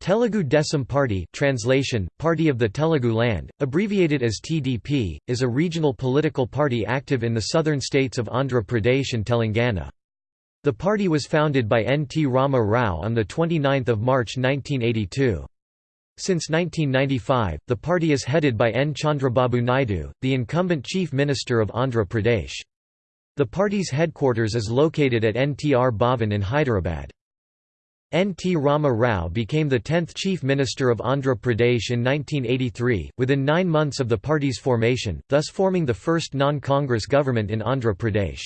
Telugu Desam Party translation, Party of the Telugu Land, abbreviated as TDP, is a regional political party active in the southern states of Andhra Pradesh and Telangana. The party was founded by N. T. Rama Rao on 29 March 1982. Since 1995, the party is headed by N. Chandrababu Naidu, the incumbent Chief Minister of Andhra Pradesh. The party's headquarters is located at NTR Bhavan in Hyderabad. N. T. Rama Rao became the 10th Chief Minister of Andhra Pradesh in 1983, within nine months of the party's formation, thus forming the first non-Congress government in Andhra Pradesh.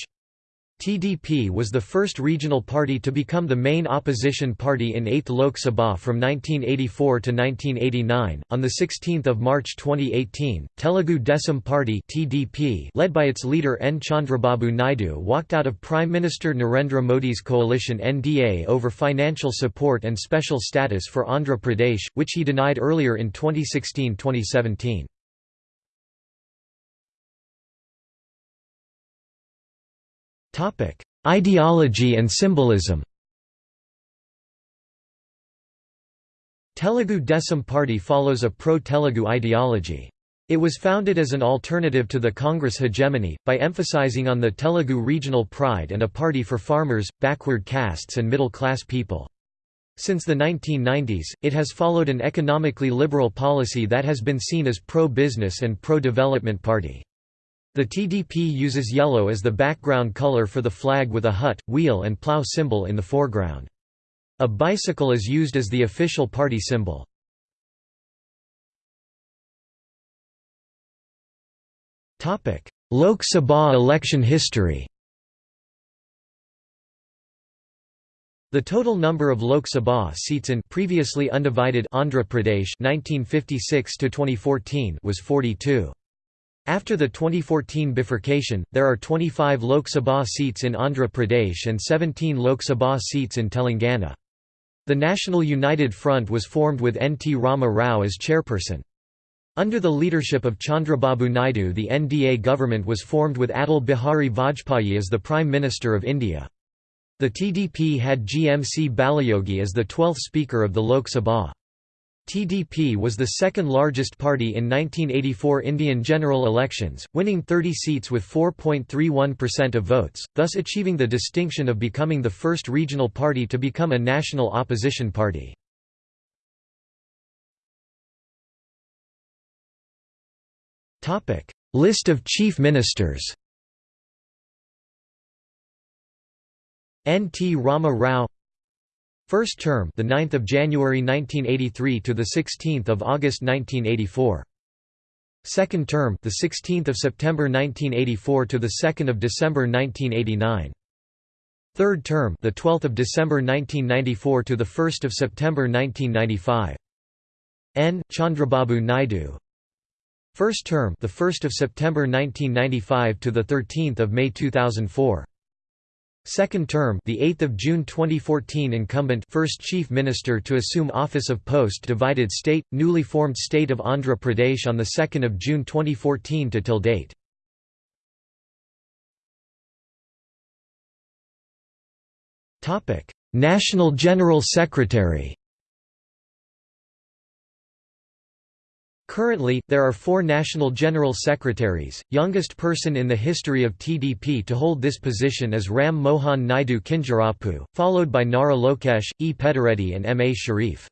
TDP was the first regional party to become the main opposition party in 8th Lok Sabha from 1984 to 1989. On the 16th of March 2018, Telugu Desam Party (TDP), led by its leader N Chandrababu Naidu, walked out of Prime Minister Narendra Modi's coalition NDA over financial support and special status for Andhra Pradesh, which he denied earlier in 2016-2017. Topic: Ideology and symbolism. Telugu Desam Party follows a pro-Telugu ideology. It was founded as an alternative to the Congress hegemony, by emphasizing on the Telugu regional pride and a party for farmers, backward castes and middle-class people. Since the 1990s, it has followed an economically liberal policy that has been seen as pro-business and pro-development party. The TDP uses yellow as the background color for the flag with a hut, wheel and plough symbol in the foreground. A bicycle is used as the official party symbol. Lok Sabha election history The total number of Lok Sabha seats in previously undivided Andhra Pradesh 1956 to 2014 was 42. After the 2014 bifurcation, there are 25 Lok Sabha seats in Andhra Pradesh and 17 Lok Sabha seats in Telangana. The National United Front was formed with N. T. Rama Rao as chairperson. Under the leadership of Chandrababu Naidu the NDA government was formed with Atal Bihari Vajpayee as the Prime Minister of India. The TDP had GMC Balayogi as the 12th Speaker of the Lok Sabha. TDP was the second largest party in 1984 Indian general elections, winning 30 seats with 4.31% of votes, thus achieving the distinction of becoming the first regional party to become a national opposition party. List of chief ministers N. T. Rama Rao First term, the 9th of January 1983 to the 16th of August 1984. Second term, the 16th of September 1984 to the 2nd of December 1989. Third term, the 12th of December 1994 to the 1st of September 1995. N. Chandrababu Naidu. First term, the 1st of September 1995 to the 13th of May 2004. Second term, the 8th of June 2014 incumbent first chief minister to assume office of post-divided state newly formed state of Andhra Pradesh on the 2nd of June 2014 to till date. Topic: National General Secretary Currently, there are four National General Secretaries. Youngest person in the history of TDP to hold this position is Ram Mohan Naidu Kinjarapu, followed by Nara Lokesh, E. Pedireddy, and M. A. Sharif.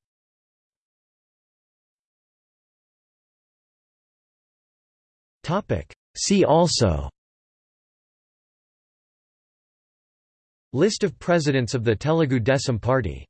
See also List of presidents of the Telugu Desam Party